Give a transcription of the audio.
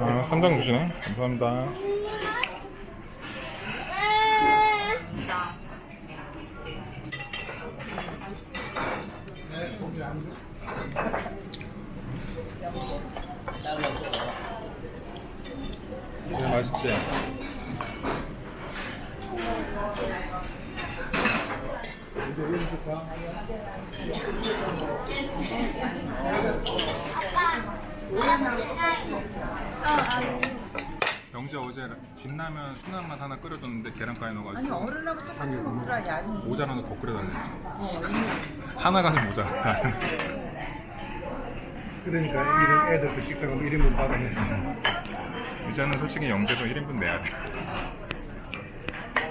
아, 쌈장 주시네. 감사합니다. 네, 맛있지? 영재 어제 진라면 순한맛 하나 끓여줬는데 계란까지 아니 넣어가지고 어른하고 똑같이 먹더라 양이 모자라는 더 끓여달래. 어, 하나 가지고 모자. 그러니까 이런 애들도 식당은 1인분 받아내서 이제는 솔직히 영재도 1인분 내야 돼.